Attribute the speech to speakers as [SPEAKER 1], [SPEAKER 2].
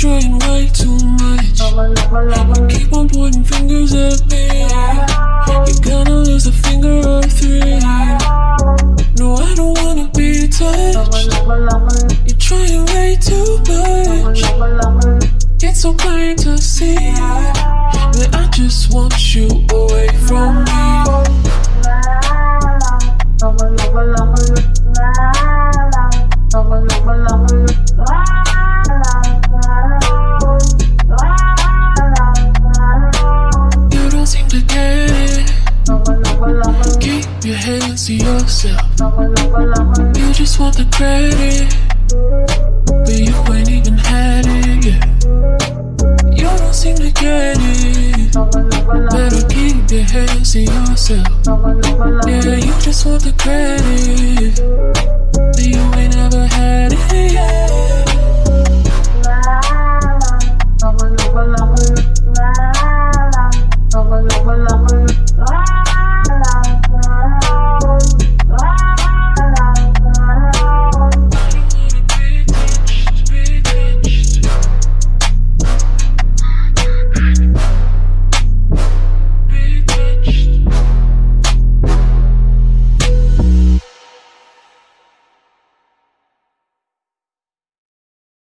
[SPEAKER 1] trying way too much. You keep on pointing fingers at me. You're gonna lose a finger or three. No, I don't wanna be touched. You're trying way too much. It's so plain to see just want you away from me. You don't seem to get it. Keep your hands to yourself. You just want the credit, but you ain't even your hands to yourself. Yeah, you just want the credit,